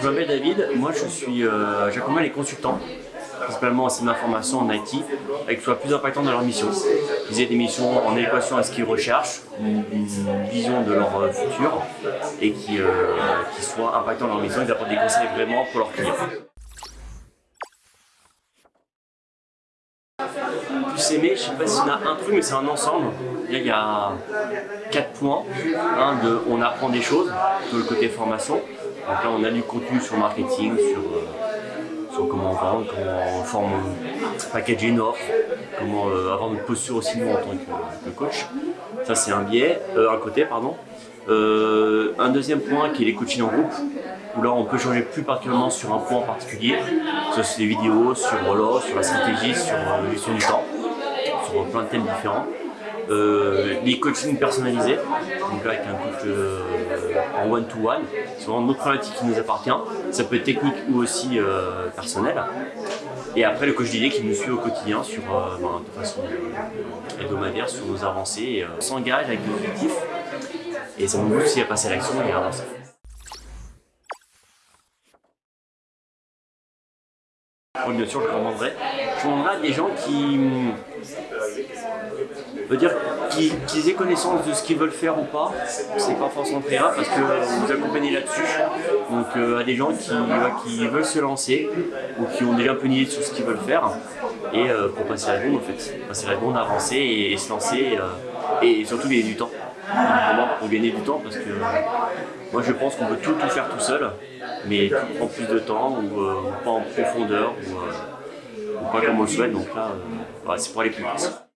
Je m'appelle David, moi je suis, euh, j'accompagne les consultants, principalement en système d'information en IT, avec soit plus impactant dans leur mission. Ils aient des missions en équation à ce qu'ils recherchent, une, vision de leur euh, futur, et qui, euh, qui soient impactants dans leur mission et d'apporter des conseils vraiment pour leurs clients. plus aimé, je sais pas s'il y en a un truc, mais c'est un ensemble. il y a quatre points. Un de on apprend des choses, de le côté formation. Donc là, on a du contenu sur marketing, sur, euh, comment comment forme, packager une offre, comment euh, avoir une posture aussi nous en tant que, coach. Ça, c'est un biais, euh, un côté, pardon. un deuxième point qui est les coachings en groupe, où là on peut changer plus particulièrement sur un point en particulier, sur les vidéos, sur voilà, sur la stratégie, sur la gestion du temps sur plein de thèmes différents. Euh, les coachings personnalisés, donc là avec un coach euh, en one-to-one, c'est vraiment notre problématique qui nous appartient, ça peut être technique ou aussi euh, personnel. Et après le coach d'idées qui nous suit au quotidien sur, ben, de façon hebdomadaire sur nos avancées, s'engage avec des objectifs et ça nous pousse aussi à passer à l'action et à avancer. Bien sûr, je recommanderais. Je à des gens qui, veut dire qu'ils aient connaissance de ce qu'ils veulent faire ou pas, c'est pas forcément très grave parce que vous accompagnez là-dessus. Donc euh, à des gens qui, veulent se lancer ou qui ont déjà un peu une idée sur ce qu'ils veulent faire et euh, pour passer à la en fait, passer à la bombe, avancer et, se lancer euh, et surtout gagner du temps. pour gagner du temps parce que moi je pense qu'on peut tout faire tout seul mais prend plus de temps ou, pas en profondeur ou, pas comme on le souhaite donc là c'est pour aller plus vite.